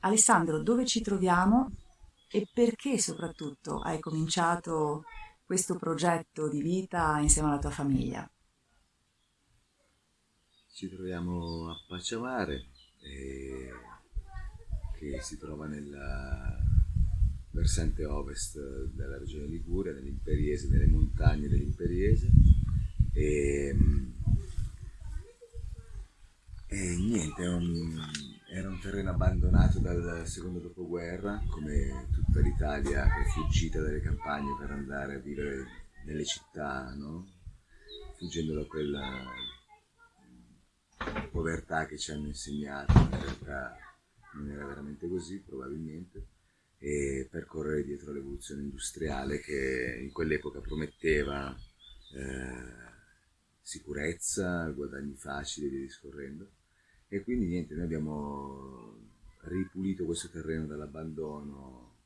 Alessandro, dove ci troviamo e perché soprattutto hai cominciato questo progetto di vita insieme alla tua famiglia? Ci troviamo a Paciamare, eh, che si trova nella versante ovest della regione Liguria, nell'Imperiese, nelle montagne dell'Imperiese. E, e niente, è un, era un terreno abbandonato dal secondo dopoguerra, come tutta l'Italia che è fuggita dalle campagne per andare a vivere nelle città, no? fuggendo da quella povertà che ci hanno insegnato, in realtà non era veramente così probabilmente, e percorrere dietro l'evoluzione industriale che in quell'epoca prometteva eh, sicurezza, guadagni facili e via discorrendo e quindi niente, noi abbiamo ripulito questo terreno dall'abbandono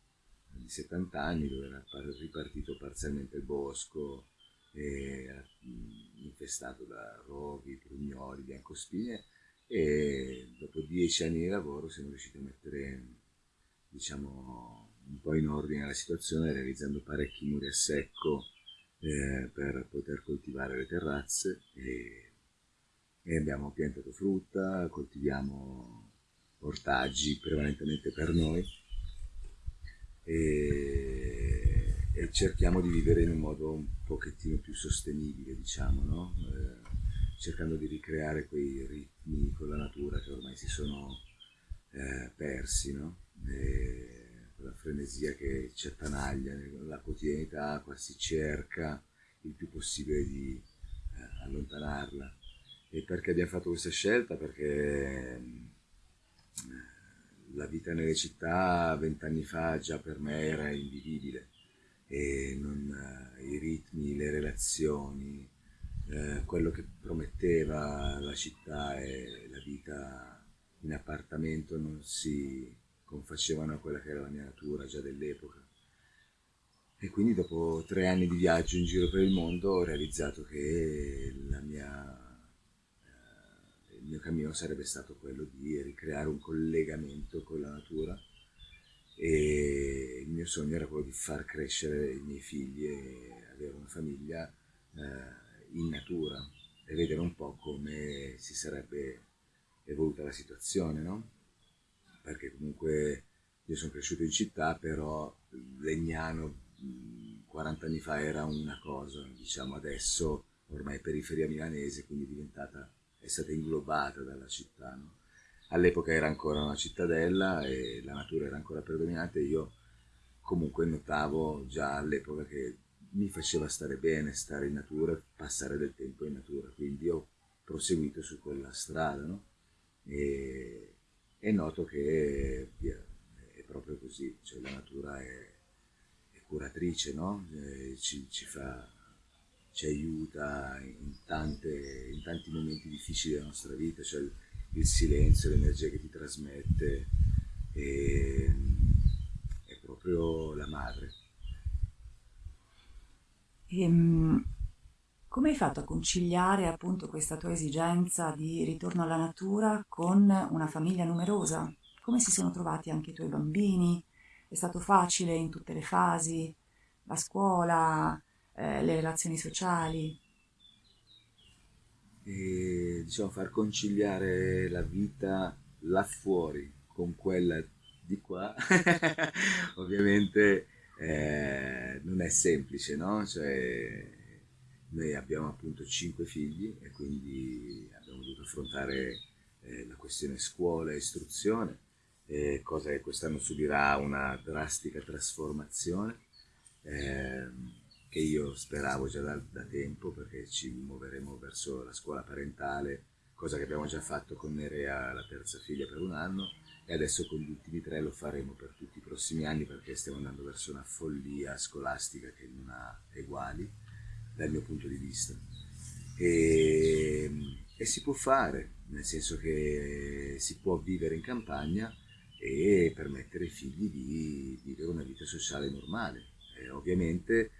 di 70 anni dove era ripartito parzialmente il bosco, infestato da roghi, prugnoli, biancospine e dopo dieci anni di lavoro siamo riusciti a mettere diciamo un po' in ordine la situazione realizzando parecchi muri a secco eh, per poter coltivare le terrazze e e abbiamo piantato frutta, coltiviamo ortaggi prevalentemente per noi e, e, cerchiamo di vivere in un modo un pochettino più sostenibile, diciamo, no? eh, cercando di ricreare quei ritmi con la natura che ormai si sono eh, persi, no? quella frenesia che ci attanaglia nella quotidianità, quasi cerca il più possibile di eh, allontanarla e perché abbiamo fatto questa scelta? Perché eh, la vita nelle città vent'anni fa già per me era invivibile e non, eh, i ritmi, le relazioni, eh, quello che prometteva la città e la vita in appartamento non si confacevano a quella che era la mia natura già dell'epoca. E quindi dopo tre anni di viaggio in giro per il mondo ho realizzato che la mia il mio cammino sarebbe stato quello di ricreare un collegamento con la natura e il mio sogno era quello di far crescere i miei figli e avere una famiglia eh, in natura e vedere un po' come si sarebbe evoluta la situazione, no? Perché comunque io sono cresciuto in città, però Legnano 40 anni fa era una cosa, diciamo adesso ormai periferia milanese, quindi è diventata è stata inglobata dalla città. No? All'epoca era ancora una cittadella e la natura era ancora predominante io comunque notavo già all'epoca che mi faceva stare bene, stare in natura, passare del tempo in natura, quindi ho proseguito su quella strada no? e, e, noto che è proprio così, cioè la natura è, è curatrice, no? ci, ci fa ci aiuta in, tante, in, tanti momenti difficili della nostra vita, cioè il, il silenzio, l'energia che ti trasmette, e, è proprio la madre. Ehm, come hai fatto a conciliare appunto questa tua esigenza di ritorno alla natura con una famiglia numerosa? Come si sono trovati anche i tuoi bambini? È stato facile in tutte le fasi? La scuola, eh, le relazioni sociali. E, diciamo, far conciliare la vita là fuori con quella di qua, ovviamente eh, non è semplice, no? Cioè, noi abbiamo appunto cinque figli e quindi abbiamo dovuto affrontare eh, la questione scuola e istruzione, eh, cosa che quest'anno subirà una drastica trasformazione. Eh, che io speravo già da, da, tempo perché ci muoveremo verso la scuola parentale, cosa che abbiamo già fatto con Nerea, la terza figlia, per un anno e adesso con gli ultimi tre lo faremo per tutti i prossimi anni perché stiamo andando verso una follia scolastica che non ha eguali dal mio punto di vista. E, e si può fare, nel senso che si può vivere in campagna e permettere ai figli di vivere una vita sociale normale. E ovviamente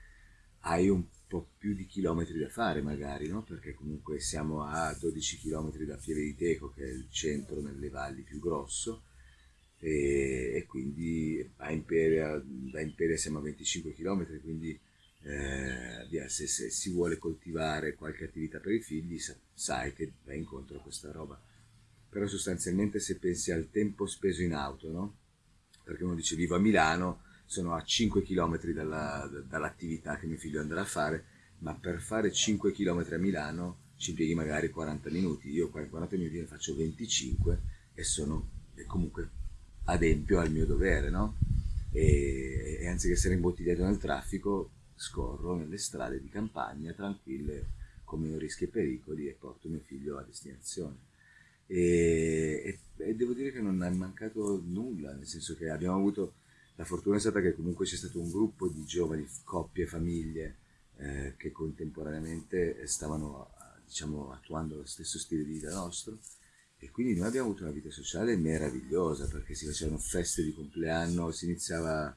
hai un po' più di chilometri da fare magari, no? perché comunque siamo a 12 chilometri da Pieve di Teco, che è il centro nelle valli più grosso, e, e quindi a Imperia, da Imperia siamo a 25 km, quindi eh, se, se, si vuole coltivare qualche attività per i figli sa, sai che vai incontro a questa roba. Però sostanzialmente se pensi al tempo speso in auto, no? Perché uno dice vivo a Milano, sono a 5 km dalla, dall'attività che mio figlio andrà a fare, ma per fare 5 km a Milano ci impieghi magari 40 minuti, io 40 minuti ne faccio 25 e sono e comunque adempio al mio dovere, no? E, e anziché essere imbottigliato nel traffico, scorro nelle strade di campagna tranquille, con meno rischi e pericoli e porto mio figlio a destinazione. E, e, e, devo dire che non è mancato nulla, nel senso che abbiamo avuto la fortuna è stata che comunque c'è stato un gruppo di giovani, coppie, famiglie eh, che contemporaneamente stavano diciamo, attuando lo stesso stile di vita nostro. E quindi noi abbiamo avuto una vita sociale meravigliosa perché si facevano feste di compleanno, si iniziava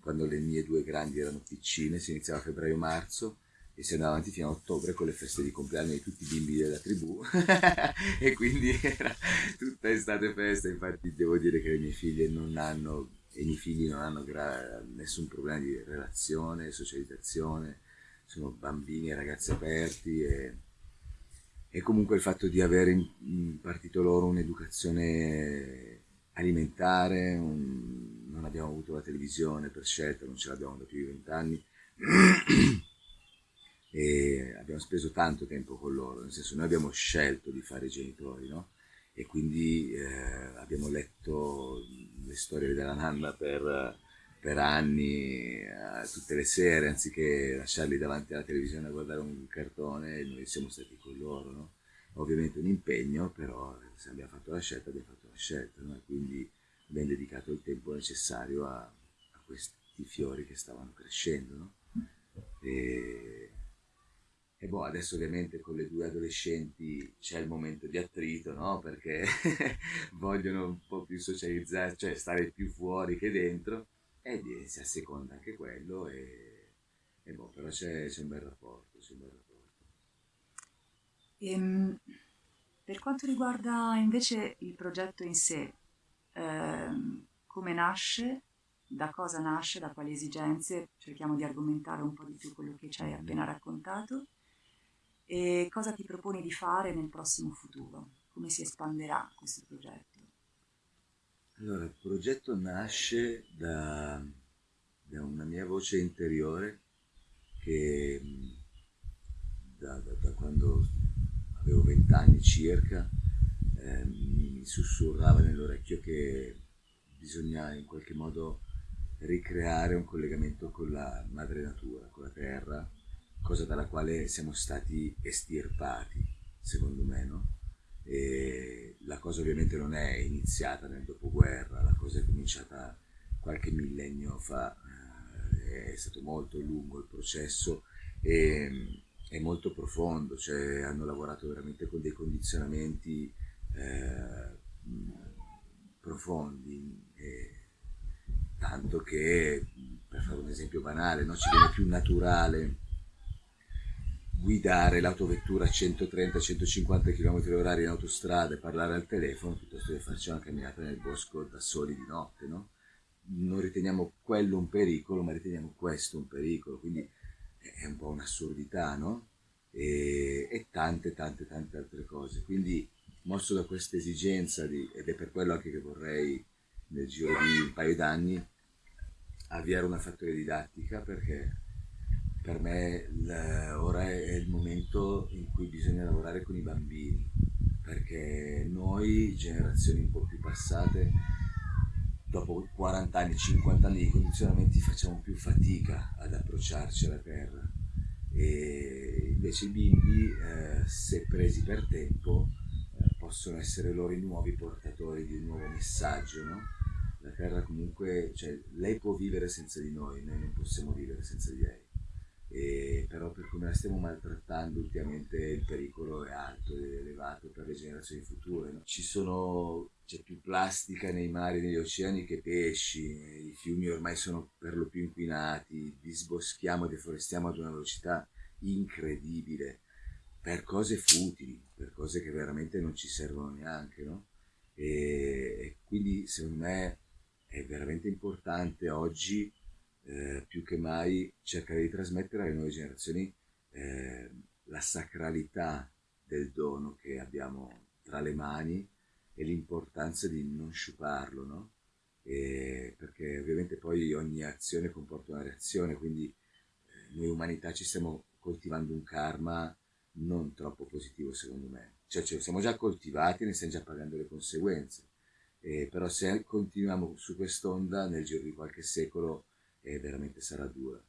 quando le mie due grandi erano piccine, si iniziava a febbraio-marzo e si andava avanti fino a ottobre con le feste di compleanno di tutti i bimbi della tribù. E quindi era tutta estate festa, infatti devo dire che le mie figlie non hanno i miei figli non hanno nessun problema di relazione, socializzazione, sono bambini e ragazzi aperti e e comunque il fatto di aver impartito loro un'educazione alimentare, un... non abbiamo avuto la televisione per scelta, non ce l'abbiamo da più di vent'anni e abbiamo speso tanto tempo con loro, nel senso noi abbiamo scelto di fare i genitori, no? E quindi eh, abbiamo letto le storie della nanna per, per anni, eh, tutte le sere, anziché lasciarli davanti alla televisione a guardare un cartone, noi siamo stati con loro, no? Ovviamente un impegno, però se abbiamo fatto la scelta, abbiamo fatto la scelta, no? Quindi abbiamo dedicato il tempo necessario a, a questi fiori che stavano crescendo, no? E, e boh, adesso ovviamente con le due adolescenti c'è il momento di attrito, no? Perché vogliono un po' più socializzare, cioè stare più fuori che dentro e si asseconda anche quello e, e boh, però c'è, c'è, un bel rapporto, c'è un bel rapporto. Ehm, per quanto riguarda invece il progetto in sé, ehm, come nasce, da cosa nasce, da quali esigenze, cerchiamo di argomentare un po' di più quello che ci hai appena raccontato e cosa ti proponi di fare nel prossimo futuro, come si espanderà questo progetto. Allora, il progetto nasce da, da una mia voce interiore che da, da, da quando avevo vent'anni circa eh, mi sussurrava nell'orecchio che bisogna in qualche modo ricreare un collegamento con la madre natura, con la terra, cosa dalla quale siamo stati estirpati, secondo me, no? E la cosa ovviamente non è iniziata nel dopoguerra, la cosa è cominciata qualche millennio fa, eh, è stato molto lungo il processo e è molto profondo, cioè hanno lavorato veramente con dei condizionamenti eh, profondi, tanto che, per fare un esempio banale, no, ci viene più naturale guidare l'autovettura a 130-150 km/h in autostrada e parlare al telefono piuttosto che farci una camminata nel bosco da soli di notte, no? Non riteniamo quello un pericolo, ma riteniamo questo un pericolo, quindi è un po' un'assurdità, no? E, e, tante, tante, tante altre cose. Quindi, mosso da questa esigenza, di, ed è per quello anche che vorrei nel giro di un paio d'anni avviare una fattoria didattica, perché per me ora è il momento in cui bisogna lavorare con i bambini, perché noi, generazioni un po' più passate, dopo 40 anni, 50 anni di condizionamenti facciamo più fatica ad approcciarci alla terra e invece i bimbi, eh, se presi per tempo, eh, possono essere loro i nuovi portatori di un nuovo messaggio, no? La terra comunque, cioè, lei può vivere senza di noi, noi non possiamo vivere senza di lei e però per come la stiamo maltrattando ultimamente il pericolo è alto ed elevato per le generazioni future. No? Ci sono, c'è più plastica nei mari e negli oceani che pesci, i fiumi ormai sono per lo più inquinati, disboschiamo e deforestiamo ad una velocità incredibile per cose futili, per cose che veramente non ci servono neanche, no? E, e quindi secondo me è veramente importante oggi, eh, più che mai, cercare di trasmettere alle nuove generazioni eh, la sacralità del dono che abbiamo tra le mani e l'importanza di non sciuparlo, no? E perché ovviamente poi ogni azione comporta una reazione, quindi eh, noi umanità ci stiamo coltivando un karma non troppo positivo secondo me. Cioè, cioè siamo già coltivati e ne stiamo già pagando le conseguenze. Eh, però se continuiamo su quest'onda nel giro di qualche secolo eh, veramente sarà dura.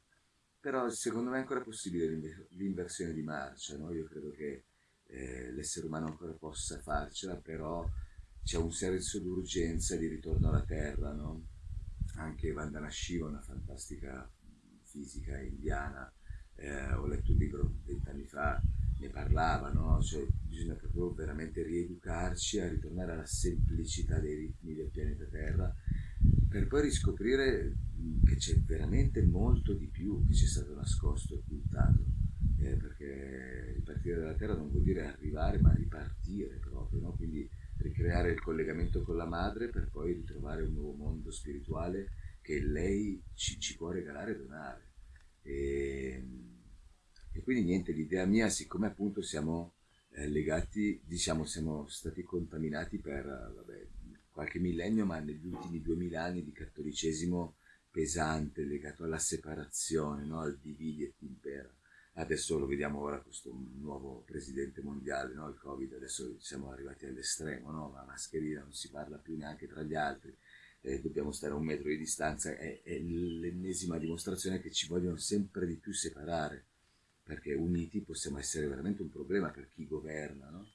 Però secondo me è ancora possibile l'inversione di marcia, no? io credo che eh, l'essere umano ancora possa farcela, però c'è un senso d'urgenza di ritorno alla Terra, no? Anche Vandana Shiva, una fantastica fisica indiana, eh, ho letto un libro vent'anni fa, ne parlava, no? Cioè bisogna proprio veramente rieducarci a ritornare alla semplicità dei ritmi del pianeta Terra per poi riscoprire che c'è veramente molto di più che ci è stato nascosto e occultato. Eh, perché ripartire dalla Terra non vuol dire arrivare, ma ripartire proprio, no? quindi ricreare il collegamento con la madre per poi ritrovare un nuovo mondo spirituale che lei ci, ci può regalare e donare. E, e, quindi niente, l'idea mia, siccome appunto siamo eh, legati, diciamo, siamo stati contaminati per vabbè, qualche millennio, ma negli ultimi duemila anni di cattolicesimo pesante legato alla separazione, no? al dividi et impera. Adesso lo vediamo ora questo nuovo presidente mondiale, no? il Covid, adesso siamo arrivati all'estremo, no? la mascherina non si parla più neanche tra gli altri, eh, dobbiamo stare a un metro di distanza, è, è l'ennesima dimostrazione che ci vogliono sempre di più separare, perché uniti possiamo essere veramente un problema per chi governa. No?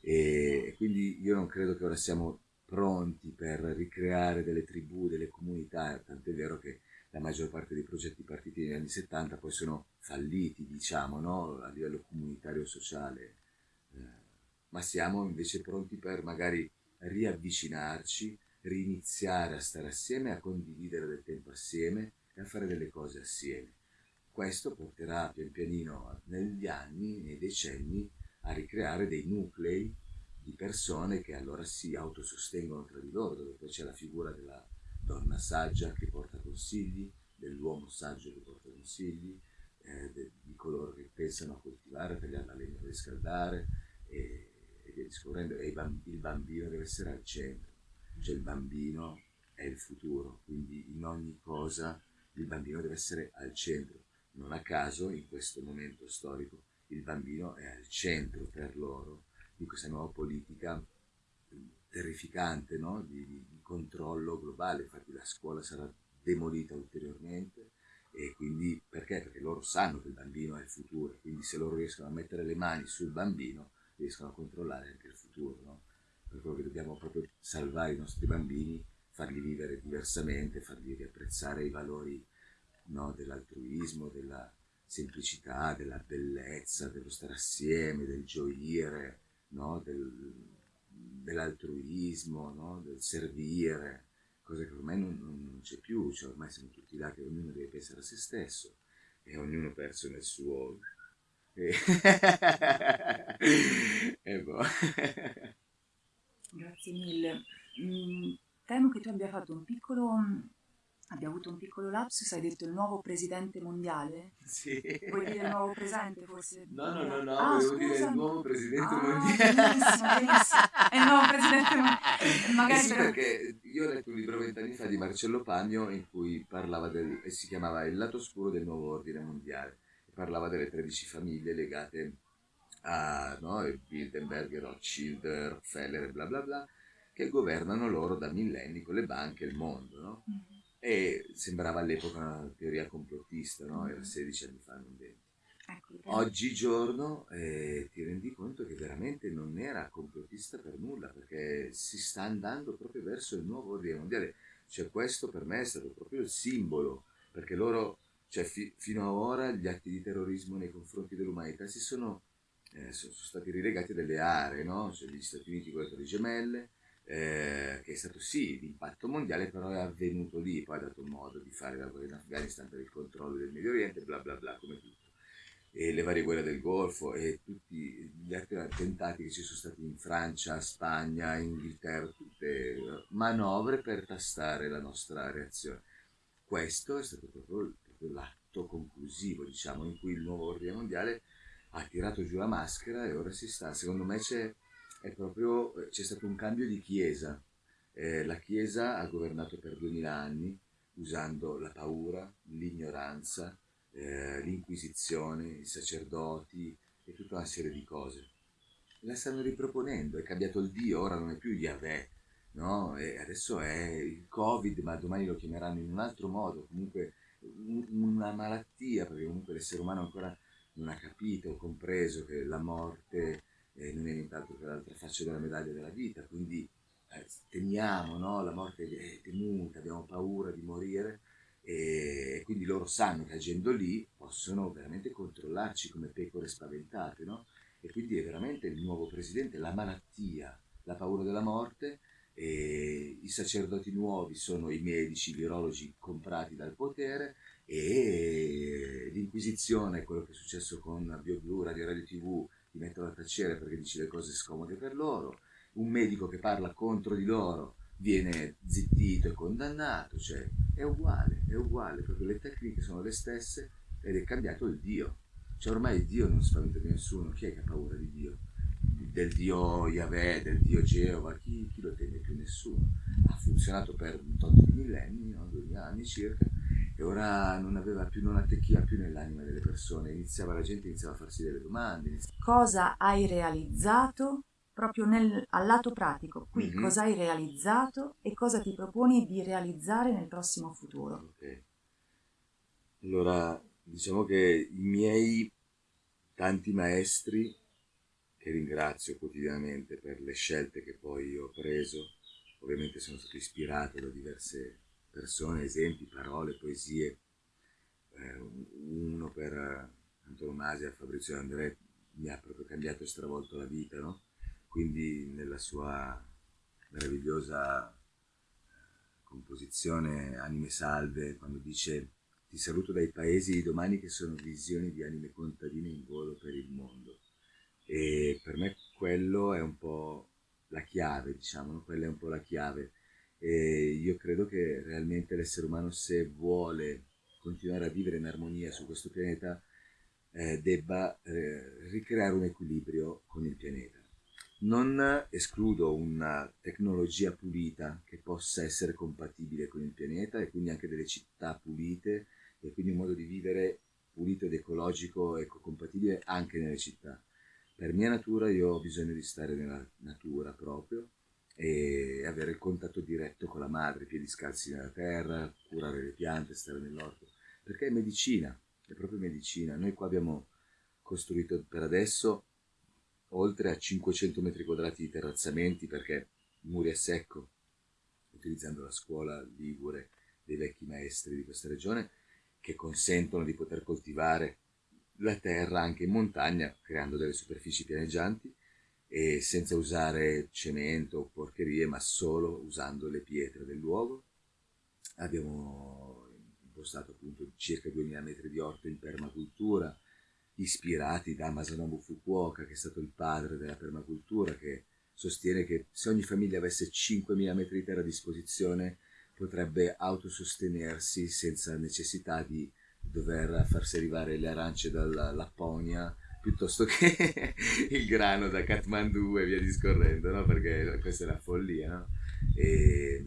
E quindi io non credo che ora siamo pronti per ricreare delle tribù, delle comunità, tant'è vero che la maggior parte dei progetti partiti negli anni 70 poi sono falliti, diciamo, no? a livello comunitario sociale, eh, ma siamo invece pronti per magari riavvicinarci, riniziare a stare assieme, a condividere del tempo assieme e a fare delle cose assieme. Questo porterà pian pianino negli anni, nei decenni, a ricreare dei nuclei di persone che allora si autosostengono tra di loro, dove poi c'è la figura della donna saggia che porta consigli, dell'uomo saggio che porta consigli, eh, de, di coloro che pensano a coltivare, a tagliare la legna per riscaldare e, e via discorrendo. E il bambino deve essere al centro, cioè il bambino è il futuro, quindi in ogni cosa il bambino deve essere al centro. Non a caso in questo momento storico il bambino è al centro per loro di questa nuova politica terrificante no? di, di, controllo globale, infatti la scuola sarà demolita ulteriormente e quindi perché? Perché loro sanno che il bambino è il futuro, quindi se loro riescono a mettere le mani sul bambino riescono a controllare anche il futuro, no? per quello che dobbiamo proprio salvare i nostri bambini, farli vivere diversamente, fargli riapprezzare i valori no? dell'altruismo, della semplicità, della bellezza, dello stare assieme, del gioire, no? del, dell'altruismo, no? del servire, cosa che ormai non, non c'è più, cioè ormai siamo tutti là che ognuno deve pensare a se stesso e ognuno perso nel suo... E, e boh. Grazie mille. Mm, temo che tu abbia fatto un piccolo Abbia avuto un piccolo lapsus, hai detto il nuovo presidente mondiale? Sì. Vuoi dire il nuovo presente forse? No, no, no, no, ah, volevo dire il nuovo presidente ah, mondiale. Benissimo, benissimo. È il nuovo presidente mondiale. Eh Magari sì, per... perché io ho letto un libro vent'anni fa di Marcello Pagno in cui parlava del, e si chiamava Il lato oscuro del nuovo ordine mondiale. Parlava delle 13 famiglie legate a no, Bilderberg, Rothschild, Rockefeller e bla bla bla, che governano loro da millenni con le banche e il mondo, no? Mm-hmm e sembrava all'epoca una teoria complottista, no? era 16 anni fa, non 20. Ecco, Oggigiorno eh, ti rendi conto che veramente non era complottista per nulla, perché si sta andando proprio verso il nuovo ordine mondiale. Cioè questo per me è stato proprio il simbolo, perché loro, cioè fi- fino ad ora gli atti di terrorismo nei confronti dell'umanità si sono, eh, sono, sono stati rilegati a delle aree, no? cioè gli Stati Uniti con le Torri Gemelle, eh, che è stato sì l'impatto mondiale, però è avvenuto lì, poi ha dato modo di fare lavoro in Afghanistan per il controllo del Medio Oriente, bla bla bla, come tutto. e le varie guerre del Golfo e tutti gli altri attentati che ci sono stati in Francia, Spagna, Inghilterra, tutte manovre per tastare la nostra reazione. Questo è stato proprio, proprio l'atto conclusivo, diciamo, in cui il nuovo ordine mondiale ha tirato giù la maschera e ora si sta. Secondo me c'è, proprio, c'è stato un cambio di chiesa. Eh, la chiesa ha governato per duemila anni usando la paura, l'ignoranza, eh, l'Inquisizione, i sacerdoti e tutta una serie di cose. La stanno riproponendo, è cambiato il Dio, ora non è più Yahweh, no? E adesso è il Covid, ma domani lo chiameranno in un altro modo, comunque una malattia, perché comunque l'essere umano ancora non ha capito compreso che la morte eh, non è nient'altro che l'altra faccia della medaglia della vita, quindi eh, temiamo, no? la morte è temuta, abbiamo paura di morire, e quindi loro sanno che agendo lì possono veramente controllarci come pecore spaventate, no? E quindi è veramente il nuovo presidente, la malattia, la paura della morte, e i sacerdoti nuovi sono i medici, i virologi comprati dal potere e l'inquisizione, quello che è successo con BioBlu, Radio Radio TV, ti mettono a tacere perché dici le cose scomode per loro, un medico che parla contro di loro viene zittito e condannato, cioè è uguale, è uguale, proprio le tecniche sono le stesse ed è cambiato il Dio. Cioè ormai Dio non spaventa più nessuno, chi è che ha paura di Dio? Del Dio Yahweh, del Dio Geova, chi, chi lo teme più nessuno? Ha funzionato per un tot di millenni, no? duemila anni circa, e ora non aveva più, non attecchiva più nell'anima delle persone, iniziava la gente iniziava a farsi delle domande. Iniziava... Cosa hai realizzato proprio nel, al lato pratico, qui mm-hmm. cosa hai realizzato e cosa ti proponi di realizzare nel prossimo futuro. Okay. Allora, diciamo che i miei tanti maestri, che ringrazio quotidianamente per le scelte che poi ho preso, ovviamente sono stato ispirato da diverse persone, esempi, parole, poesie, eh, uno per antonomasia, Fabrizio André, mi ha proprio cambiato e stravolto la vita, no? quindi nella sua meravigliosa eh, composizione Anime Salve, quando dice ti saluto dai paesi di domani che sono visioni di anime contadine in volo per il mondo. E per me quello è un po' la chiave, diciamo, quella è un po' la chiave. E io credo che realmente l'essere umano se vuole continuare a vivere in armonia su questo pianeta eh, debba eh, ricreare un equilibrio con il pianeta non escludo una tecnologia pulita che possa essere compatibile con il pianeta e quindi anche delle città pulite e quindi un modo di vivere pulito ed ecologico e compatibile anche nelle città. Per mia natura io ho bisogno di stare nella natura proprio e avere il contatto diretto con la madre, piedi scalzi nella terra, curare le piante, stare nell'orto, perché è medicina, è proprio medicina. Noi qua abbiamo costruito per adesso oltre a 500 metri quadrati di terrazzamenti perché muri a secco, utilizzando la scuola ligure dei vecchi maestri di questa regione, che consentono di poter coltivare la terra anche in montagna, creando delle superfici pianeggianti e senza usare cemento o porcherie, ma solo usando le pietre del luogo. Abbiamo impostato appunto circa 2000 metri di orto in permacultura, ispirati da Masanobu Fukuoka, che è stato il padre della permacultura, che sostiene che se ogni famiglia avesse 5.000 metri di terra a disposizione potrebbe autosostenersi senza necessità di dover farsi arrivare le arance dalla Lapponia piuttosto che il grano da Kathmandu e via discorrendo, no? perché questa è la follia. No? E,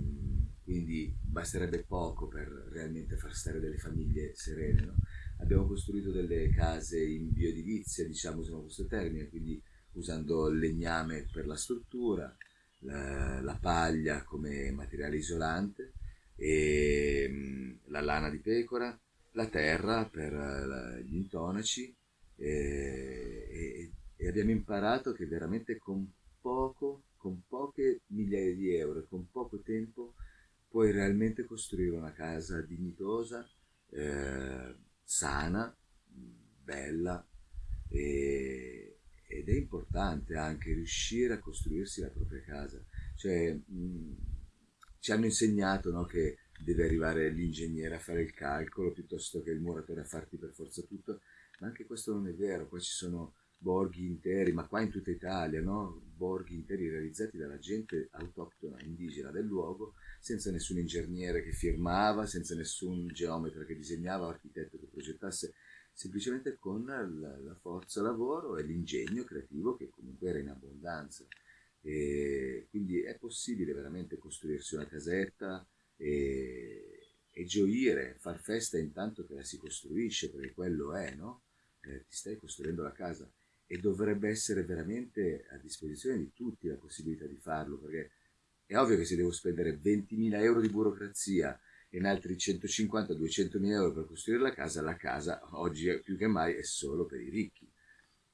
quindi basterebbe poco per realmente far stare delle famiglie serene. No? abbiamo costruito delle case in bioedilizia, diciamo usiamo questo termine, quindi usando il legname per la struttura, la, la paglia come materiale isolante, e, mm, la lana di pecora, la terra per la, gli intonaci e, e, abbiamo imparato che veramente con poco, con poche migliaia di euro con poco tempo puoi realmente costruire una casa dignitosa, eh, sana, bella e, ed è importante anche riuscire a costruirsi la propria casa. Cioè, mh, ci hanno insegnato no, che deve arrivare l'ingegnere a fare il calcolo piuttosto che il muratore a farti per forza tutto, ma anche questo non è vero, qua ci sono borghi interi, ma qua in tutta Italia, no? borghi interi realizzati dalla gente autoctona, indigena del luogo, senza nessun ingegnere che firmava, senza nessun geometra che disegnava, architetto che progettasse, semplicemente con la, la forza lavoro e l'ingegno creativo che comunque era in abbondanza. E quindi è possibile veramente costruirsi una casetta e, e gioire, far festa intanto che la si costruisce, perché quello è, no? Eh, ti stai costruendo la casa e dovrebbe essere veramente a disposizione di tutti la possibilità di farlo, perché è ovvio che se devo spendere 20.000 euro di burocrazia e in altri 150-200.000 euro per costruire la casa, la casa oggi più che mai è solo per i ricchi.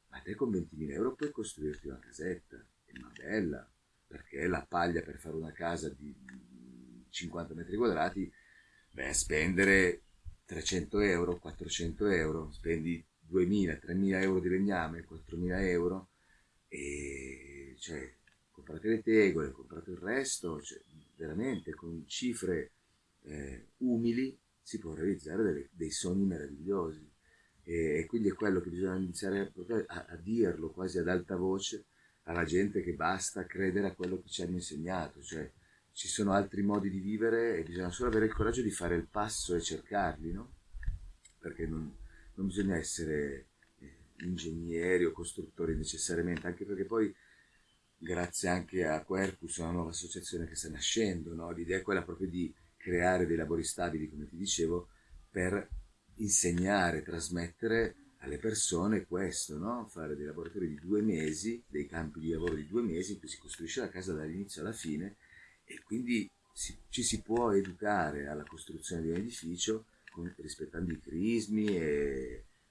Ma te con 20.000 euro puoi costruirti una casetta, è una bella, perché la paglia per fare una casa di 50 metri quadrati, beh, spendere 300 euro, 400 euro, spendi 2.000, 3.000 euro di legname, 4.000 euro, e cioè, comprate le tegole, comprate il resto, cioè, veramente con cifre eh, umili si può realizzare delle, dei sogni meravigliosi. E, e, quindi è quello che bisogna iniziare a, a, dirlo quasi ad alta voce alla gente che basta credere a quello che ci hanno insegnato, cioè ci sono altri modi di vivere e bisogna solo avere il coraggio di fare il passo e cercarli, no? Perché non, non bisogna essere eh, ingegneri o costruttori necessariamente, anche perché poi grazie anche a Quercus, una nuova associazione che sta nascendo, no? l'idea è quella proprio di creare dei lavori stabili, come ti dicevo, per insegnare, trasmettere alle persone questo, no? fare dei laboratori di due mesi, dei campi di lavoro di due mesi in cui si costruisce la casa dall'inizio alla fine e quindi si, ci si può educare alla costruzione di un edificio con, rispettando i crismi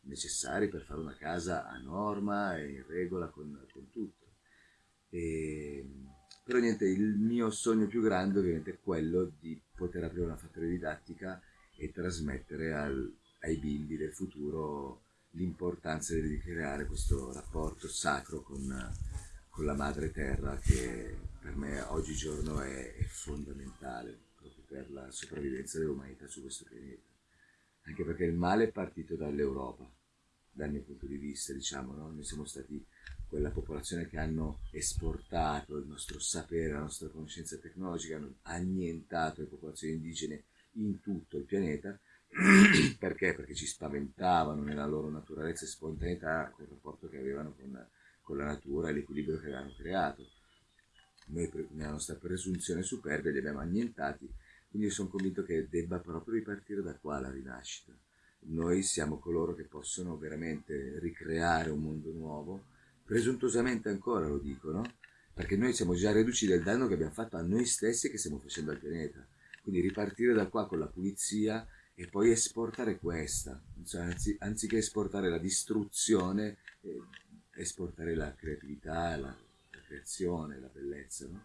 necessari per fare una casa a norma e in regola con, con tutto. E, però niente, il mio sogno più grande ovviamente è quello di poter aprire una fattoria didattica e trasmettere al, ai bimbi del futuro l'importanza di creare questo rapporto sacro con, con, la madre terra che per me oggigiorno è, è fondamentale proprio per la sopravvivenza dell'umanità su questo pianeta anche perché il male è partito dall'Europa, dal mio punto di vista, diciamo, no? noi siamo stati quella popolazione che hanno esportato il nostro sapere, la nostra conoscenza tecnologica, hanno annientato le popolazioni indigene in tutto il pianeta, perché? Perché ci spaventavano nella loro naturalezza e spontaneità col rapporto che avevano con, con la natura e l'equilibrio che avevano creato. Noi, nella nostra presunzione superbia, li abbiamo annientati quindi sono convinto che debba proprio ripartire da qua la rinascita. Noi siamo coloro che possono veramente ricreare un mondo nuovo, presuntuosamente ancora lo dico, no? Perché noi siamo già reduci del danno che abbiamo fatto a noi stessi e che stiamo facendo al pianeta. Quindi ripartire da qua con la pulizia e poi esportare questa, anzi, anziché esportare la distruzione, eh, esportare la creatività, la, la creazione, la bellezza, no?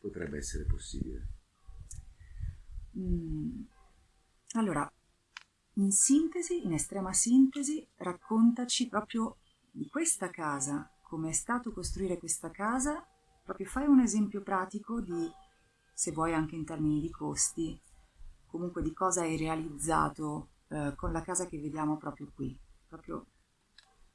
Potrebbe essere possibile. Mm. Allora, in sintesi, in estrema sintesi, raccontaci proprio di questa casa, come è stato costruire questa casa, proprio fai un esempio pratico di, se vuoi anche in termini di costi, comunque di cosa hai realizzato eh, con la casa che vediamo proprio qui, proprio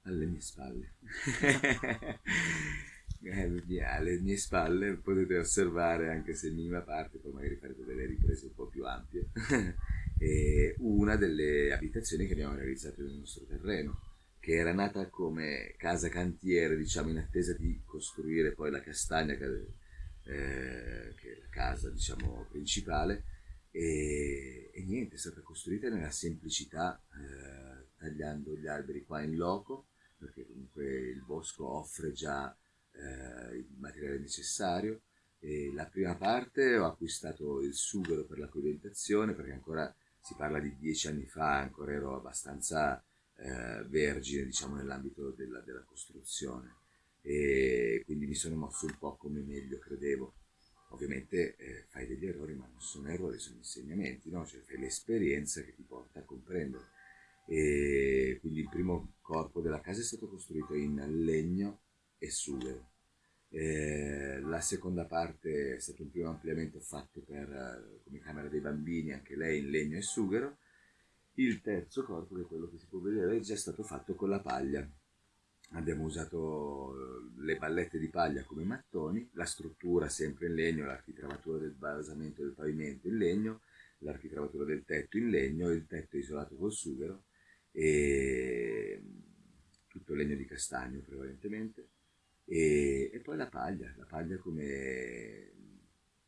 alle mie spalle. Eh, alle mie spalle potete osservare, anche se in minima parte, poi magari farete delle riprese un po' più ampie, una delle abitazioni che abbiamo realizzato nel nostro terreno, che era nata come casa cantiere, diciamo, in attesa di costruire poi la castagna, che, eh, che è la casa, diciamo, principale, e, e, niente, è stata costruita nella semplicità, eh, tagliando gli alberi qua in loco, perché comunque il bosco offre già eh, il materiale necessario. E la prima parte ho acquistato il sughero per la coibentazione perché ancora si parla di dieci anni fa, ancora ero abbastanza eh, vergine diciamo, nell'ambito della, della, costruzione e quindi mi sono mosso un po' come meglio credevo. Ovviamente eh, fai degli errori ma non sono errori, sono insegnamenti, no? cioè fai l'esperienza che ti porta a comprendere. E quindi il primo corpo della casa è stato costruito in legno e sughero. Eh, la seconda parte è stato un primo ampliamento fatto per, come camera dei bambini, anche lei in legno e sughero. Il terzo corpo, che è quello che si può vedere, è già stato fatto con la paglia. Abbiamo usato eh, le pallette di paglia come mattoni, la struttura sempre in legno, l'architravatura del basamento del pavimento in legno, l'architravatura del tetto in legno, il tetto isolato col sughero e tutto legno di castagno prevalentemente e, e poi la paglia, la paglia come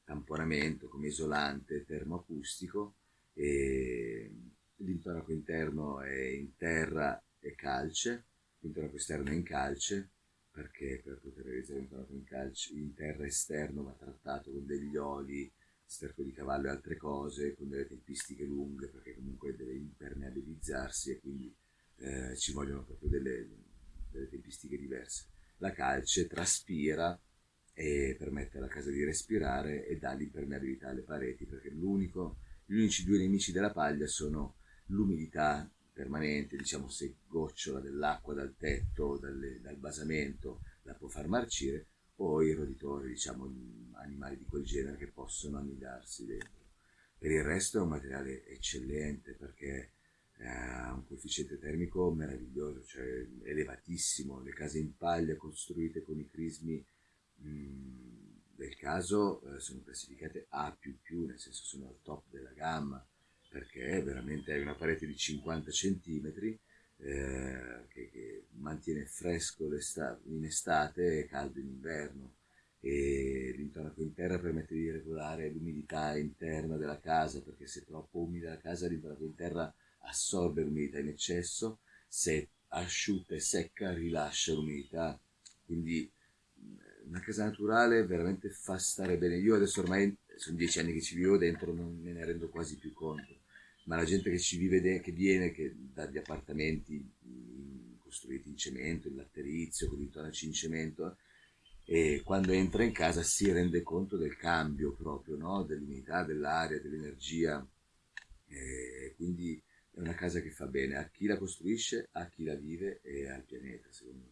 tamponamento, come isolante termoacustico e l'intonaco interno è in terra e calce, l'intonaco esterno è in calce perché per poter realizzare l'intonaco in, calce, in terra esterno va trattato con degli oli, sterco di cavallo e altre cose, con delle tempistiche lunghe perché comunque deve impermeabilizzarsi e quindi eh, ci vogliono proprio delle, delle tempistiche diverse. La calce traspira e permette alla casa di respirare e dà l'impermeabilità alle pareti perché l'unico, gli unici due nemici della paglia sono l'umidità permanente, diciamo se gocciola dell'acqua dal tetto, dalle, dal basamento, la può far marcire, o i roditori, diciamo animali di quel genere che possono annidarsi dentro. Per il resto è un materiale eccellente perché ha un coefficiente termico meraviglioso, cioè elevatissimo, le case in paglia costruite con i crismi del caso eh, sono classificate A++, nel senso sono al top della gamma, perché veramente hai una parete di 50 cm eh, che, che, mantiene fresco in estate e caldo in inverno. E l'intonaco in terra permette di regolare l'umidità interna della casa perché se è troppo umida la casa l'intonaco in terra assorbe l'umidità in eccesso se asciutta e secca rilascia l'umidità. Quindi una casa naturale veramente fa stare bene. Io adesso ormai sono dieci anni che ci vivo dentro non me ne rendo quasi più conto. Ma la gente che ci vive, che viene che dagli appartamenti in, costruiti in cemento, in latterizio, con i tonaci in cemento, e quando entra in casa si rende conto del cambio proprio, no? dell'umidità, dell'aria, dell'energia, e quindi è una casa che fa bene a chi la costruisce, a chi la vive e al pianeta, secondo me.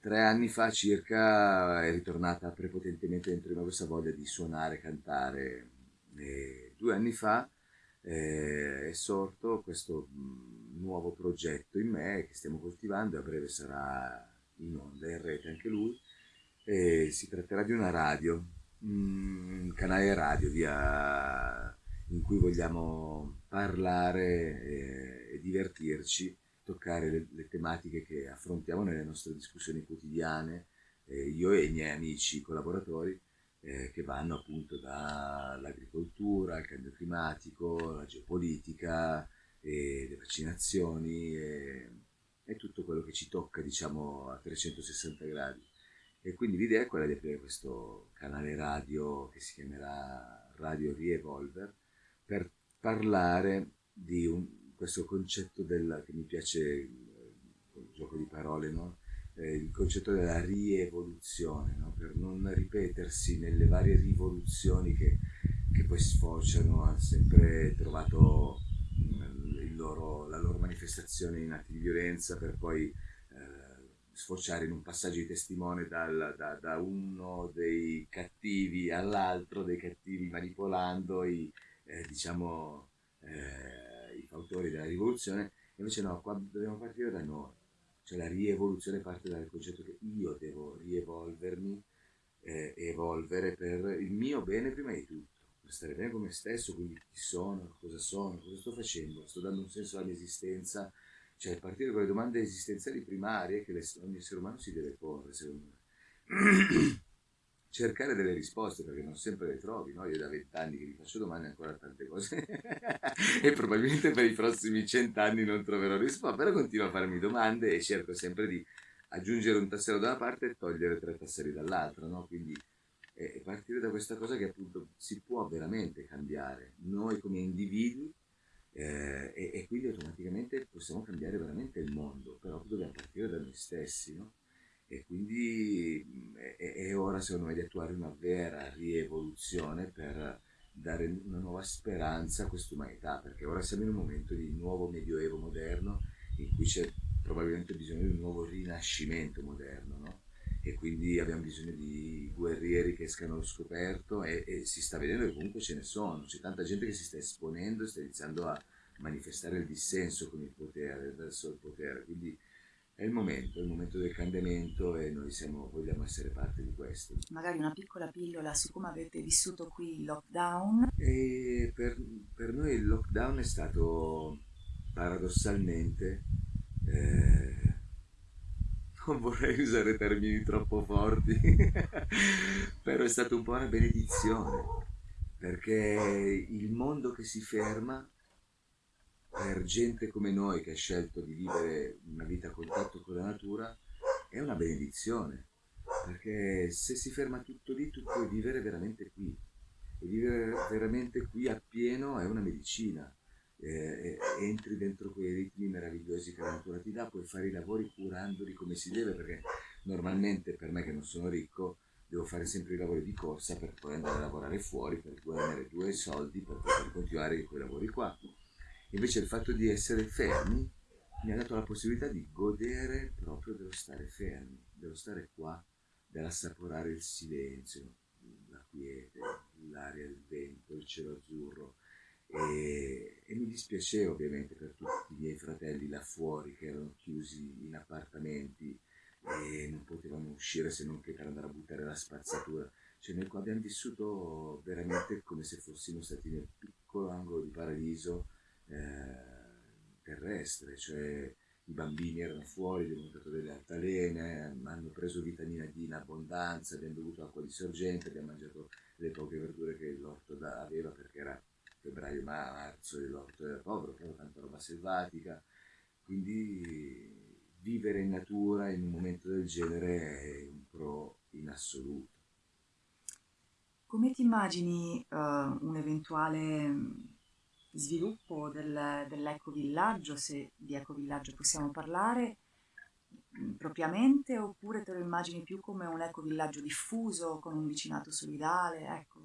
Tre anni fa circa è ritornata prepotentemente dentro di me questa voglia di suonare, cantare. E due anni fa eh, è sorto questo mh, nuovo progetto in me che stiamo coltivando e a breve sarà in onda, in rete anche lui. E si tratterà di una radio, un canale radio via, in cui vogliamo parlare e, divertirci, toccare le, le, tematiche che affrontiamo nelle nostre discussioni quotidiane, eh, io e i miei amici collaboratori eh, che vanno appunto dall'agricoltura al cambio climatico, la geopolitica, le vaccinazioni e, e, tutto quello che ci tocca diciamo a 360 gradi. E quindi l'idea è quella di aprire questo canale radio che si chiamerà Radio Revolver per parlare di un, questo concetto del, che mi piace, il gioco di parole, no? eh, il concetto della rievoluzione, no? per non ripetersi nelle varie rivoluzioni che, che poi sfociano, hanno sempre trovato mm, loro, la loro manifestazione in atti di violenza per poi eh, sfociare in un passaggio di testimone dal, da, da, uno dei cattivi all'altro dei cattivi manipolando i, eh, diciamo, eh, i fautori della rivoluzione, invece no, qua dobbiamo partire da noi cioè la rievoluzione parte dal concetto che io devo rievolvermi, eh, evolvere per il mio bene prima di tutto, per stare bene con me stesso, quindi chi sono, cosa sono, cosa sto facendo, sto dando un senso alla mia esistenza, cioè partire con le domande esistenziali primarie che ogni essere umano si deve porre, secondo me. cercare delle risposte perché non sempre le trovi, no? Io da vent'anni che mi faccio domande ancora tante cose e probabilmente per i prossimi cent'anni non troverò risposte, però continuo a farmi domande e cerco sempre di aggiungere un tassello da una parte e togliere tre tasselli dall'altra, no? Quindi eh, partire da questa cosa che appunto si può veramente cambiare noi come individui eh, e, e, quindi automaticamente possiamo cambiare veramente il mondo, però dobbiamo partire da noi stessi, no? E quindi è, è, ora secondo me di attuare una vera rievoluzione per dare una nuova speranza a quest'umanità, perché ora siamo in un momento di nuovo medioevo moderno in cui c'è probabilmente bisogno di un nuovo rinascimento moderno, no? E quindi abbiamo bisogno di guerrieri che escano allo scoperto e, e, si sta vedendo che comunque ce ne sono, c'è tanta gente che si sta esponendo, sta iniziando a, manifestare il dissenso con il potere, verso il potere. Quindi è il momento, è il momento del cambiamento e noi siamo, vogliamo essere parte di questo. Magari una piccola pillola su come avete vissuto qui il lockdown. Per, per noi il lockdown è stato paradossalmente, eh, non vorrei usare termini troppo forti, però è stato un po' una benedizione, perché il mondo che si ferma per gente come noi che ha scelto di vivere una vita a contatto con la natura è una benedizione, perché se si ferma tutto lì tu puoi vivere veramente qui e vivere veramente qui appieno è una medicina. Eh, entri dentro quei ritmi meravigliosi che la natura ti dà, puoi fare i lavori curandoli come si deve, perché normalmente per me che non sono ricco devo fare sempre i lavori di corsa per poi andare a lavorare fuori, per guadagnare due soldi, per poter continuare quei lavori qua. Invece il fatto di essere fermi mi ha dato la possibilità di godere proprio dello stare fermi, dello stare qua, dell'assaporare il silenzio, la quiete, l'aria, il vento, il cielo azzurro. E, e, mi dispiaceva ovviamente per tutti i miei fratelli là fuori che erano chiusi in appartamenti e non potevano uscire se non che per andare a buttare la spazzatura. Cioè noi qua abbiamo vissuto veramente come se fossimo stati nel piccolo angolo di paradiso eh, terrestre, cioè i bambini erano fuori, abbiamo montato delle altalene, hanno preso vitamina D in abbondanza, abbiamo bevuto acqua di sorgente, abbiamo mangiato le poche verdure che l'orto aveva perché era febbraio-marzo e l'orto era povero, però tanta roba selvatica, quindi vivere in natura in un momento del genere è un pro in assoluto. Come ti immagini uh, un eventuale sviluppo del, dell'ecovillaggio, se di ecovillaggio possiamo parlare mm, propriamente, oppure te lo immagini più come un ecovillaggio diffuso, con un vicinato solidale? Ecco.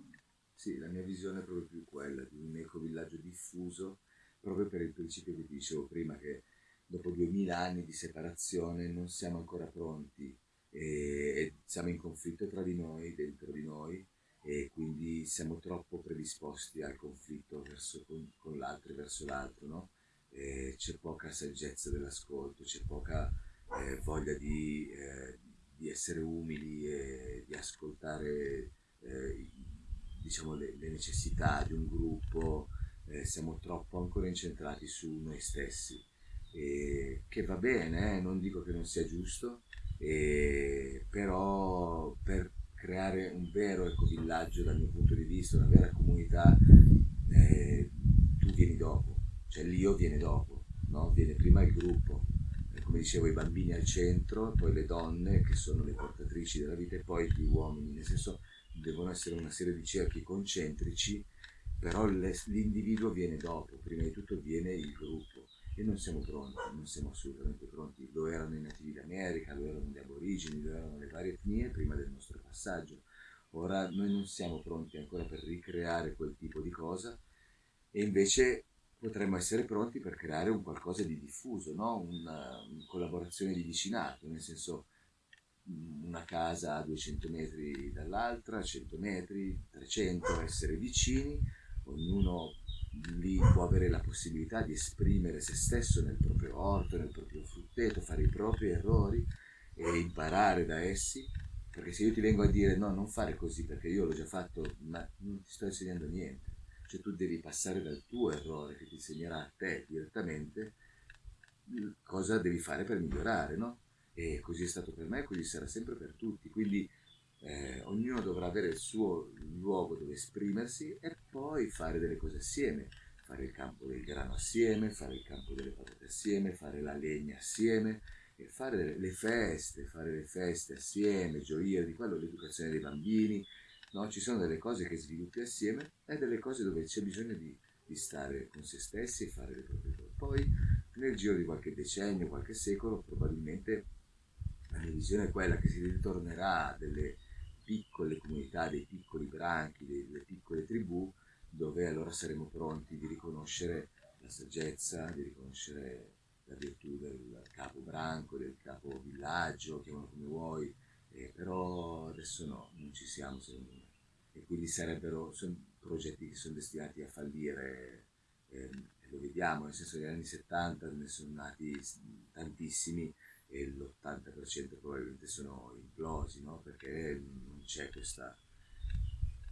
Sì, la mia visione è proprio più quella di un ecovillaggio diffuso, proprio per il principio che dicevo prima, che dopo duemila anni di separazione non siamo ancora pronti e, e siamo in conflitto tra di noi, dentro di noi, e quindi siamo troppo predisposti al conflitto verso, con, con l'altro e verso l'altro, no? c'è poca saggezza dell'ascolto, c'è poca eh, voglia di, eh, di, essere umili e di ascoltare eh, diciamo, le, le, necessità di un gruppo, eh, siamo troppo ancora incentrati su noi stessi, che va bene, eh, non dico che non sia giusto, però per creare un vero ecovillaggio dal mio punto di vista, una vera comunità, eh, tu vieni dopo, cioè l'io viene dopo, no? viene prima il gruppo, eh, come dicevo i bambini al centro, poi le donne che sono le portatrici della vita e poi gli uomini, nel senso devono essere una serie di cerchi concentrici, però l'individuo viene dopo, prima di tutto viene il gruppo e non siamo pronti, non siamo assolutamente pronti. Lo erano i nativi d'America, lo erano gli aborigeni, lo erano le varie etnie prima del nostro passaggio. Ora noi non siamo pronti ancora per ricreare quel tipo di cosa e invece potremmo essere pronti per creare un qualcosa di diffuso, no? una, una collaborazione di vicinato, nel senso mm, una casa a 200 metri dall'altra, 100 metri, 300, essere vicini, ognuno lì può avere la possibilità di esprimere se stesso nel proprio orto, nel proprio frutteto, fare i propri errori e imparare da essi, perché se io ti vengo a dire no, non fare così perché io l'ho già fatto, ma non ti sto insegnando niente, cioè tu devi passare dal tuo errore che ti insegnerà a te direttamente cosa devi fare per migliorare, no? E così è stato per me così sarà sempre per tutti, quindi eh, ognuno dovrà avere il suo luogo dove esprimersi e poi fare delle cose assieme, fare il campo del grano assieme, fare il campo delle patate assieme, fare la legna assieme, e fare le feste, fare le feste assieme, gioire di quello, l'educazione dei bambini, no? ci sono delle cose che sviluppi assieme e delle cose dove c'è bisogno di, di stare con se stessi e fare le proprie cose. Poi nel giro di qualche decennio, qualche secolo, probabilmente la mia visione è quella che si ritornerà a delle piccole comunità, dei piccoli branchi, delle piccole tribù, dove allora saremo pronti di riconoscere la saggezza, di riconoscere la virtù del capo branco, del capo villaggio, chiamalo come vuoi, eh, però adesso no, non ci siamo secondo me. E quindi sarebbero sono progetti che sono destinati a fallire eh, lo vediamo, nel senso negli anni 70 ne sono nati tantissimi e l'80% probabilmente sono implosi, no? perché non c'è questa,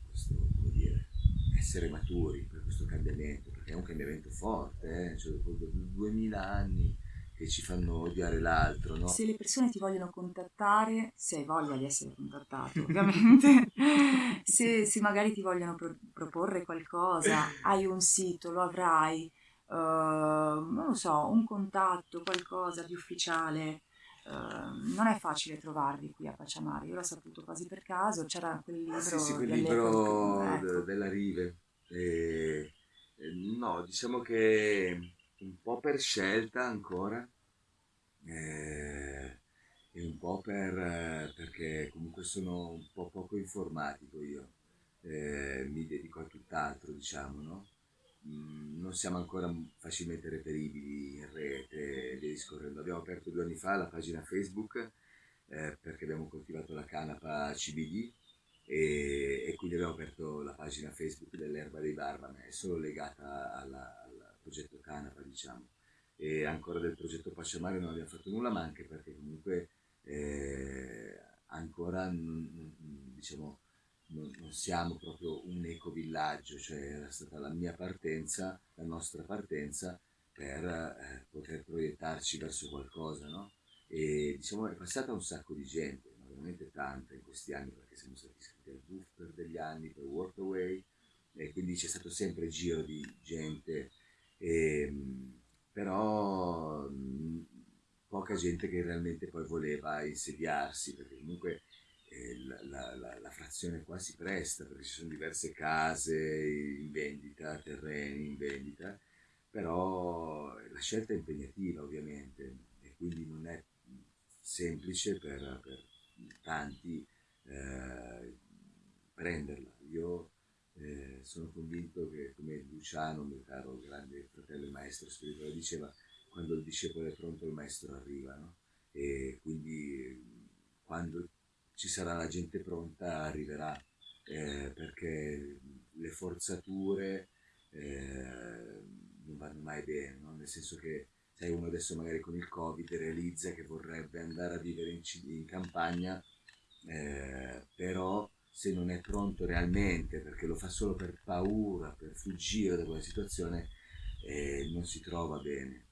questo, come dire, essere maturi per questo cambiamento, perché è un cambiamento forte, eh? cioè, dopo 2000 anni che ci fanno odiare l'altro. No? Se le persone ti vogliono contattare, se hai voglia di essere contattato ovviamente, se, se, magari ti vogliono pro- proporre qualcosa, hai un sito, lo avrai, uh, non lo so, un contatto, qualcosa di ufficiale. Uh, non è facile trovarli qui a Pacciamare, io l'ho saputo quasi per caso, c'era quel libro, sì, sì, quel libro ecco. della Rive. E, no, diciamo che un po' per scelta ancora eh, e un po' per, perché comunque sono un po' poco informatico io, eh, mi dedico a tutt'altro diciamo, no? Mm, non siamo ancora facilmente reperibili in rete via discorrendo. Abbiamo aperto due anni fa la pagina Facebook eh, perché abbiamo coltivato la canapa CBD e, e, quindi abbiamo aperto la pagina Facebook dell'erba dei Barbame, è solo legata alla, al progetto canapa diciamo e ancora del progetto Pasciamare non abbiamo fatto nulla ma anche perché comunque eh, ancora diciamo non, siamo proprio un ecovillaggio, cioè era stata la mia partenza, la nostra partenza per eh, poter proiettarci verso qualcosa, no? E diciamo è passata un sacco di gente, veramente tanta in questi anni perché siamo stati iscritti al BUF per degli anni, per Workaway e quindi c'è stato sempre giro di gente, e, ehm, però mh, poca gente che realmente poi voleva insediarsi perché comunque la, la, la, frazione qua si presta perché ci sono diverse case in vendita, terreni in vendita, però la scelta è impegnativa ovviamente e quindi non è semplice per, per tanti eh, prenderla. Io eh, sono convinto che, come Luciano, mio caro grande fratello e maestro spirituale, diceva, quando il discepolo è pronto il maestro arriva, no? E quindi quando ci sarà la gente pronta arriverà, eh, perché le forzature eh, non vanno mai bene, no? nel senso che sai uno adesso magari con il covid realizza che vorrebbe andare a vivere in, in campagna, eh, però se non è pronto realmente perché lo fa solo per paura, per fuggire da quella situazione, eh, non si trova bene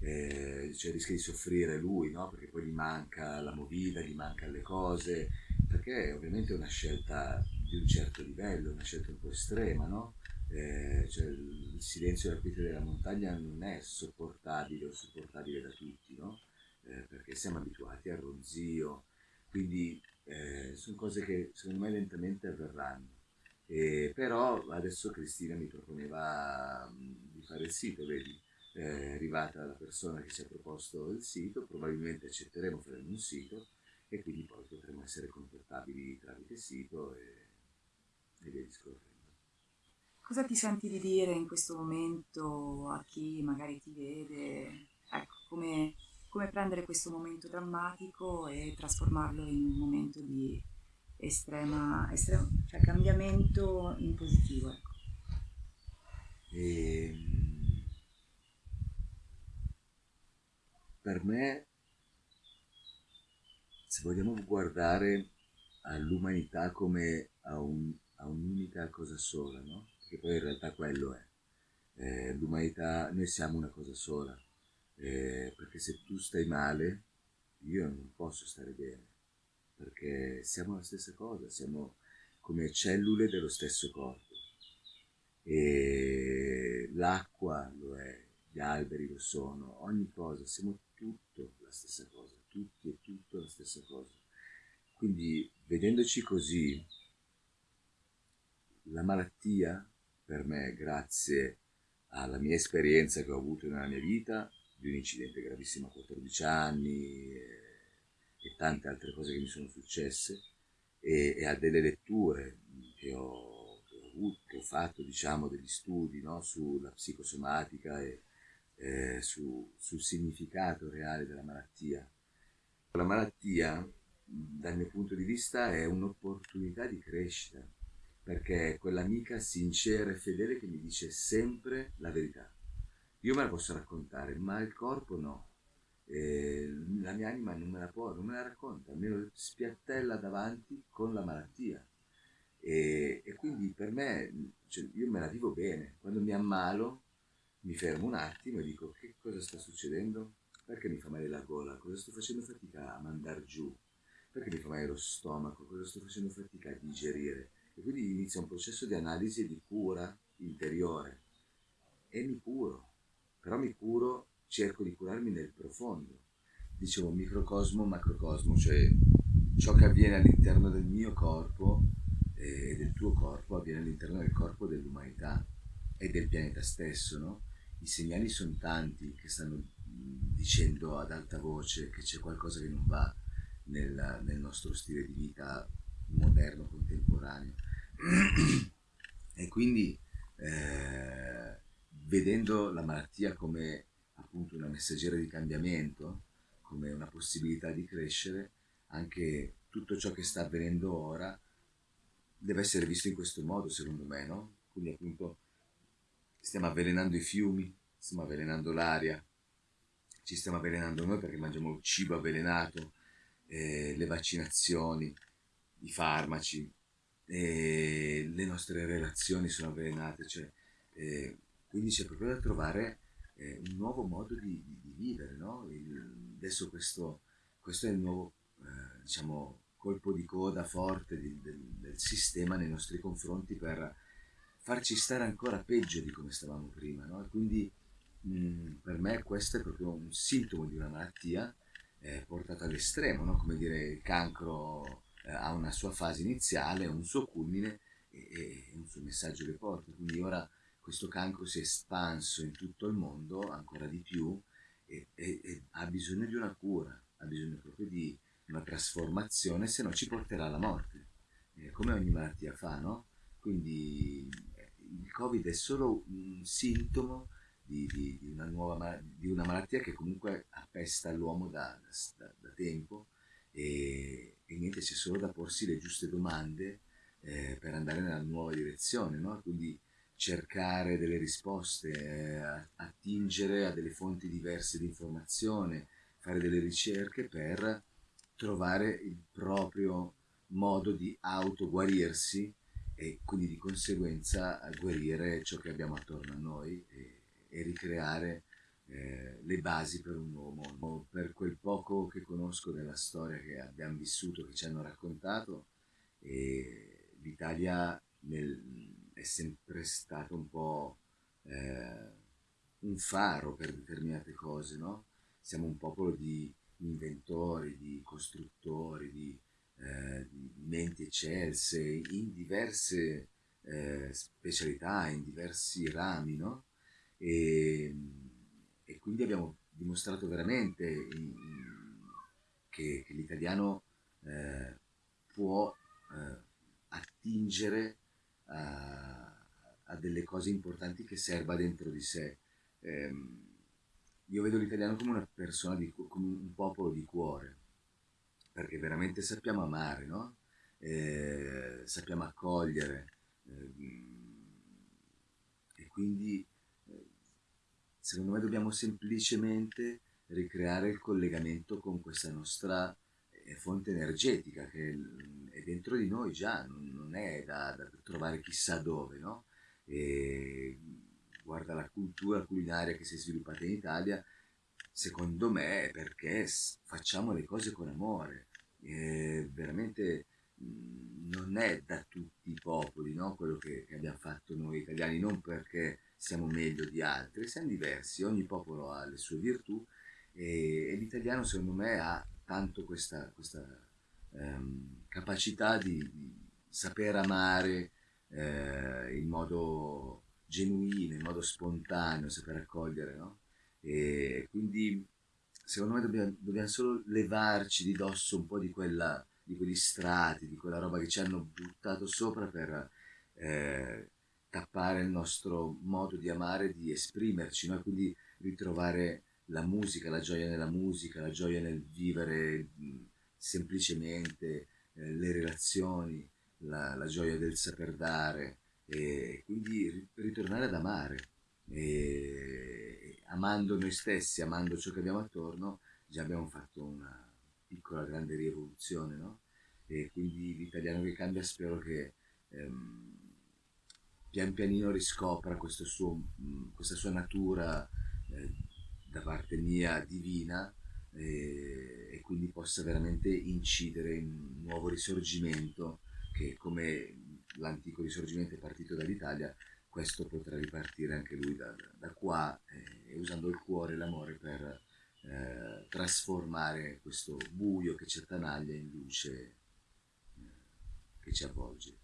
eh, cioè rischia di soffrire lui, no? perché poi gli manca la movida, gli mancano le cose, perché ovviamente è una scelta di un certo livello, una scelta un po' estrema, no? eh, cioè il silenzio della quiete della montagna non è sopportabile o sopportabile da tutti, no? eh, perché siamo abituati al ronzio, quindi eh, sono cose che secondo me lentamente avverranno. Eh, però adesso Cristina mi proponeva mm, di fare il sito, vedi? È arrivata la persona che ci ha proposto il sito, probabilmente accetteremo, faremo un sito e quindi poi potremo essere contattabili tramite sito e, e via discorrendo. Cosa ti senti di dire in questo momento a chi magari ti vede? Ecco, come, come prendere questo momento drammatico e trasformarlo in un momento di estrema, estrema cioè cambiamento in positivo. Ecco. E, per me, se vogliamo guardare all'umanità come a, un, a un'unica cosa sola, no? Perché poi in realtà quello è. Eh, l'umanità, noi siamo una cosa sola, eh, perché se tu stai male, io non posso stare bene, perché siamo la stessa cosa, siamo come cellule dello stesso corpo. E l'acqua lo è, gli alberi lo sono, ogni cosa, siamo tutto la stessa cosa, tutti e tutto la stessa cosa. Quindi vedendoci così, la malattia per me, grazie alla mia esperienza che ho avuto nella mia vita, di un incidente gravissimo a 14 anni e, e tante altre cose che mi sono successe, e, e a delle letture che ho, che ho, avuto, che ho fatto, diciamo, degli studi no, sulla psicosomatica e, eh, su, sul significato reale della malattia. La malattia, dal mio punto di vista, è un'opportunità di crescita, perché è quell'amica sincera e fedele che mi dice sempre la verità. io me la posso raccontare, ma il corpo no. Eh, la mia anima non me la può, non me la racconta, me lo spiattella davanti con la malattia. E, e quindi per me, cioè, io me la vivo bene. Quando mi ammalo, mi fermo un attimo e dico che cosa sta succedendo? Perché mi fa male la gola? Cosa sto facendo fatica a mandare giù? Perché mi fa male lo stomaco? Cosa sto facendo fatica a digerire? E quindi inizia un processo di analisi e di cura interiore. E mi curo. Però mi curo, cerco di curarmi nel profondo. Dicevo microcosmo, macrocosmo, cioè ciò che avviene all'interno del mio corpo e del tuo corpo avviene all'interno del corpo dell'umanità e del pianeta stesso, no? I segnali sono tanti che stanno dicendo ad alta voce che c'è qualcosa che non va nel, nel nostro stile di vita moderno, contemporaneo. e quindi eh, vedendo la malattia come appunto una messaggera di cambiamento, come una possibilità di crescere, anche tutto ciò che sta avvenendo ora deve essere visto in questo modo, secondo me, no? Quindi appunto stiamo avvelenando i fiumi, stiamo avvelenando l'aria, ci stiamo avvelenando noi perché mangiamo cibo avvelenato, eh, le vaccinazioni, i farmaci, eh, le nostre relazioni sono avvelenate, cioè, eh, quindi c'è proprio da trovare eh, un nuovo modo di, di, di vivere, no? Il, adesso questo, questo, è il nuovo, eh, diciamo, colpo di coda forte di, del, del sistema nei nostri confronti per farci stare ancora peggio di come stavamo prima, no? quindi mh, per me questo è proprio un sintomo di una malattia eh, portata all'estremo, no? come dire il cancro eh, ha una sua fase iniziale, un suo culmine e, e, un suo messaggio che porta, quindi ora questo cancro si è espanso in tutto il mondo ancora di più e, e, e ha bisogno di una cura, ha bisogno proprio di una trasformazione, se no ci porterà alla morte, eh, come ogni malattia fa, no? Quindi il Covid è solo un sintomo di, di, di, una, nuova, di una malattia che comunque appesta l'uomo da, da, da tempo e, e, niente, c'è solo da porsi le giuste domande eh, per andare nella nuova direzione, no? Quindi cercare delle risposte, eh, attingere a delle fonti diverse di informazione, fare delle ricerche per trovare il proprio modo di autoguarirsi e quindi di conseguenza guarire ciò che abbiamo attorno a noi e, e ricreare eh, le basi per un nuovo mondo. Per quel poco che conosco della storia che abbiamo vissuto, che ci hanno raccontato, eh, l'Italia è sempre stato un po' eh, un faro per determinate cose, no? Siamo un popolo di inventori, di costruttori, di, eh, menti eccelse in diverse eh, specialità, in diversi rami, no? E, e quindi abbiamo dimostrato veramente in, che, che l'italiano eh, può eh, attingere a, a, delle cose importanti che serva dentro di sé. Eh, io vedo l'italiano come una persona, di, come un popolo di cuore, perché veramente sappiamo amare, no? eh, sappiamo accogliere eh, e quindi eh, secondo me dobbiamo semplicemente ricreare il collegamento con questa nostra eh, fonte energetica che è dentro di noi già, non, è da, da trovare chissà dove, no? E, guarda la cultura culinaria che si è sviluppata in Italia, secondo me è perché facciamo le cose con amore. E veramente non è da tutti i popoli no? quello che, che, abbiamo fatto noi italiani, non perché siamo meglio di altri, siamo diversi, ogni popolo ha le sue virtù e, e l'italiano secondo me ha tanto questa, questa um, capacità di, di, saper amare eh, in modo genuino, in modo spontaneo, saper accogliere, no? E quindi secondo me dobbiamo, dobbiamo, solo levarci di dosso un po' di, quella, di quegli strati, di quella roba che ci hanno buttato sopra per eh, tappare il nostro modo di amare, di esprimerci, no? quindi ritrovare la musica, la gioia nella musica, la gioia nel vivere semplicemente eh, le relazioni, la, la, gioia del saper dare, e quindi ritornare ad amare e amando noi stessi, amando ciò che abbiamo attorno, già abbiamo fatto una piccola grande rivoluzione, no? E quindi l'italiano che cambia spero che ehm, pian pianino riscopra suo, questa sua natura eh, da parte mia divina e, e, quindi possa veramente incidere in un nuovo risorgimento che come l'antico risorgimento è partito dall'Italia questo potrà ripartire anche lui da, da qua eh, usando il cuore e l'amore per eh, trasformare questo buio che ci attanaglia in luce eh, che ci avvolge.